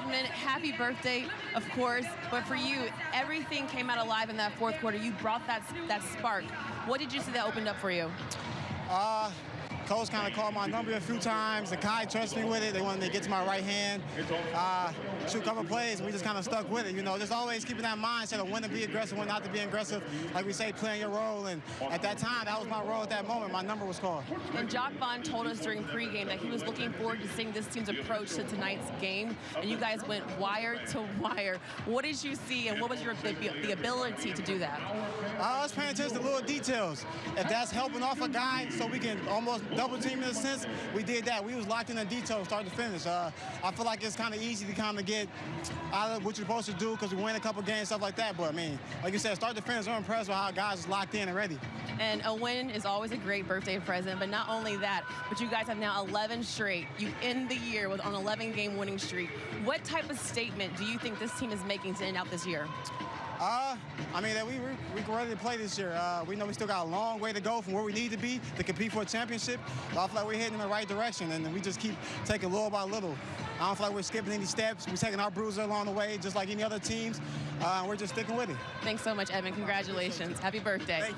Happy birthday, of course. But for you, everything came out alive in that fourth quarter. You brought that that spark. What did you see that opened up for you? Uh, coach kind of called my number a few times. The Kai trusted me with it. They wanted me to get to my right hand, uh, shoot a couple plays, and we just kind of stuck with it. You know, just always keeping that mindset of when to be aggressive, when not to be aggressive. Like we say, playing your role. And at that time, that was my role at that moment. My number was called. And Jacque Vaughn told us during pregame that he was looking forward to seeing this team's approach to tonight's game. And you guys went wire to wire. What did you see, and what was your the, the ability to do that? I was paying attention to little details. If that's helping off a guy so we can almost double team in a sense, we did that. We was locked in the details start to finish. Uh, I feel like it's kind of easy to kind of get out of what you're supposed to do because we win a couple games, stuff like that. But, I mean, like you said, start to finish, I'm impressed with how guys is locked in and ready. And a win is always a great birthday present, but not only that, but you guys have now 11 straight. You end the year with an 11-game winning streak. What type of statement do you think this team is making to end out this year? Uh, I mean, that we we are ready to play this year. Uh, we know we still got a long way to go from where we need to be to compete for a championship. But I feel like we're heading in the right direction, and we just keep taking little by little. I don't feel like we're skipping any steps. We're taking our bruiser along the way, just like any other teams. Uh, we're just sticking with it. Thanks so much, Evan. Congratulations. Happy birthday.